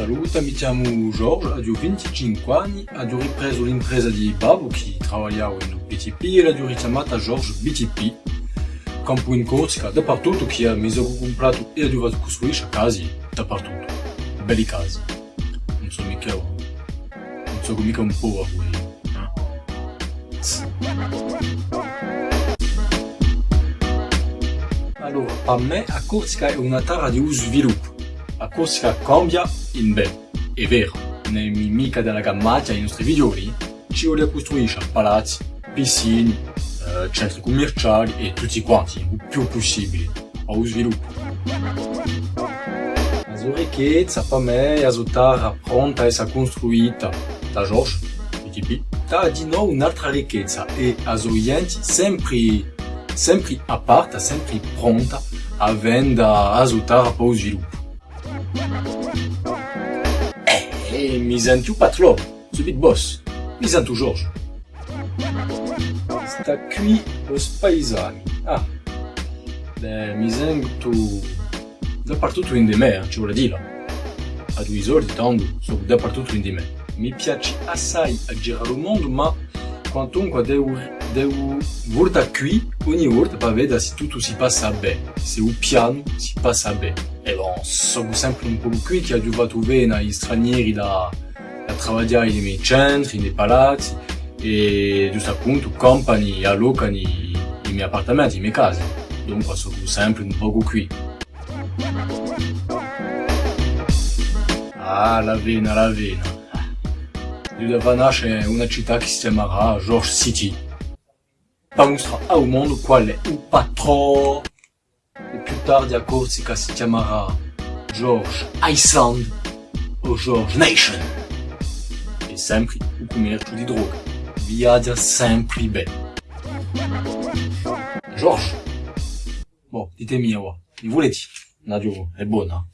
Saluta, mi chiamo Giorgio, ho 25 anni, ho ripreso l'impresa di babbo che lavorava in BTP e l'ho richiamata Giorgio BTP. Campo in Corsica, dappertutto che mi sono comprato e ho dovuto costruire case dappertutto. Belli case. Non so mica, non so mica un po' a voi. Allora, per me a Corsica è una terra di sviluppo. A Corsica cambia in bene, è vero. Nei mica della gammaglia ai nostri figlioli ci vuole costruire palazzi, piscine, eh, centri commerciali e tutti quanti, il più possibile, a sviluppo. La ricchezza per me è terra pronta essere costruita da George, BTP, da di nuovo un'altra ricchezza e a gente sempre sempre aperta, sempre pronta a vendere a sviluppo. E mi sento patrone, subito boss, mi sento George. Sta qui os paesani. Ah, beh, mi sento dappertutto in di me, ci vuole dire. A due esordi, tanto, sono dappertutto in di me. Mi piace assai a girare il mondo, ma quantunque devo, devo volta qui, ogni volta per vedere se tutto si passa bene, se il piano si passa bene. E bon, sono sempre un po' qui che ho dovuto vedere gli stranieri da, da lavorare nei centri, nei palazzi, e giusto appunto compagni allocano i, i miei appartamenti, le mie case. Dunque sono sempre un po' qui. Ah, la vena, la vena. Doveva nascere una città che si chiamerà George City. Per mostrare al mondo qual è il patrono. E George Iceland o George Nation. E sempre il commercio di droga. Viaggia sempre bene. George. Bon, ditemi, mi volete? Nadio, è buona. Ah.